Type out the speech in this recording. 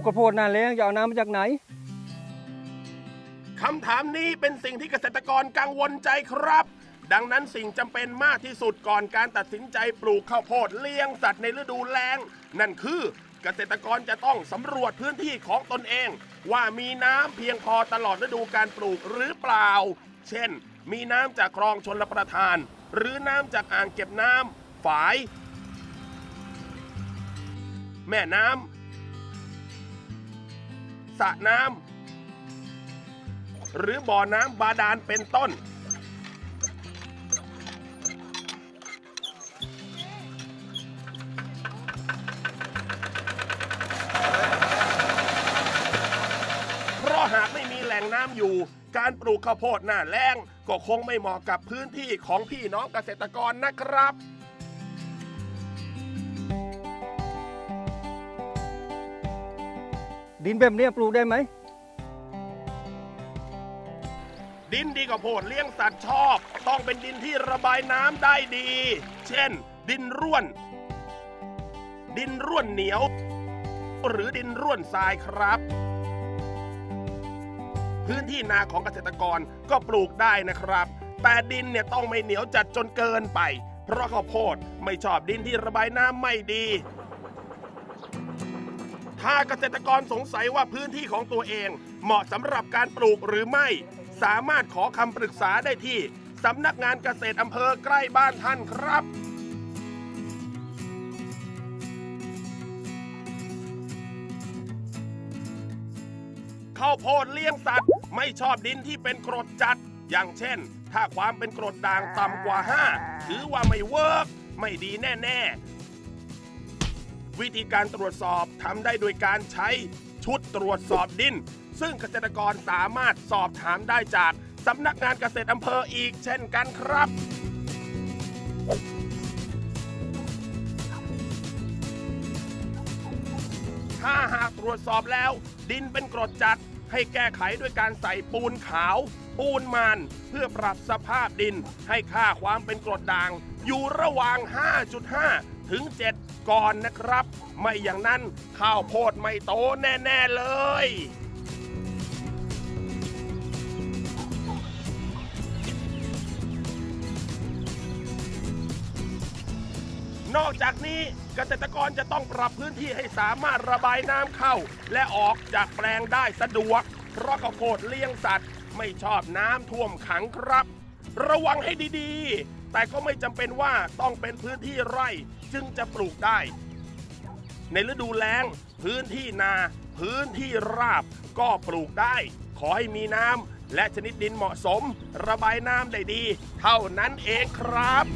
กข้าวโพดหน้าแล้งจะเอาน้ำมาจากไหนคำถามนี้เป็นสิ่งที่เกษตรกรกังวลใจครับ ดังนั้นสิ่งจำเป็นมากที่สุดก่อนการตัดสินใจปลูกข้าวโพดเลี้ยงสัตว์ในฤดูแล้ง นั่นคือเกษตรกรจะต้องสำรวจพื้นที่ของตนเอง ว่ามีน้ำเพียงพอตลอดฤดูการปลูกหรือเปล่า เช่น มีน้ำจากคลองชนลประทาน หรือน้ำจากอ่างเก็บน้ำฝาย แม่น้ำ สระน้ำหรือบ่อน้ำบาดาลเป็นต้น เพราะหากไม่มีแหล่งน้ำอยู่ การปลูกข้าวโพดหน้าแล้งก็คงไม่เหมาะกับพื้นที่ของพี่น้องเกษตรกรนะครับ ดินแบบนี้ปลูกได้ไหม ดินดีกว่าโพดเลี้ยงสัตว์ชอบ ต้องเป็นดินที่ระบายน้ำได้ดี เช่น ดินร่วน ดินร่วนเหนียว หรือดินร่วนทรายครับ พื้นที่นาของเกษตรกรก็ปลูกได้นะครับ แต่ดินเนี่ยต้องไม่เหนียวจัดจนเกินไป เพราะข้าวโพดไม่ชอบดินที่ระบายน้ำไม่ดี ถ้าเกษตรกรสงสัยว่าพื้นที่ของตัวเอง เหมาะสำหรับการปลูกหรือไม่ สามารถขอคำปรึกษาได้ที่สำนักงานเกษตรอำเภอใกล้บ้านท่านครับข้าวโพดเลี้ยงสัตว์ ไม่ชอบดินที่เป็นกรดจัด อย่างเช่น ถ้าความเป็นกรดด่างต่ำกว่า 5 ถือว่าไม่เวิร์กไม่ดีแน่ ๆ วิธีการตรวจสอบทำได้โดยการใช้ชุดตรวจสอบดิน ซึ่งเกษตรกรสามารถสอบถามได้จากสำนักงานเกษตรอำเภออีกเช่นกันครับ ถ้าหากตรวจสอบแล้ว ดินเป็นกรดจัดให้แก้ไขด้วยการใส่ปูนขาว ปูนมัน เพื่อปรับสภาพดินให้ค่าความเป็นกรดด่าง อยู่ระหว่าง 5.5 ถึง 7 ก่อนนะครับ ไม่อย่างนั้นข้าวโพดไม่โตแน่ ๆ เลย นอกจากนี้เกษตรกรจะต้องปรับพื้นที่ให้สามารถระบายน้ำเข้า และออกจากแปลงได้สะดวก เพราะข้าวโพดเลี้ยงสัตว์ไม่ชอบน้ำท่วมขังครับ ระวังให้ดีๆ แต่ก็ไม่จำเป็นว่าต้องเป็นพื้นที่ไร่จึงจะปลูกได้ ในฤดูแล้ง พื้นที่นา พื้นที่ราบก็ปลูกได้ ขอให้มีน้ำและชนิดดินเหมาะสม ระบายน้ำได้ดี เท่านั้นเองครับ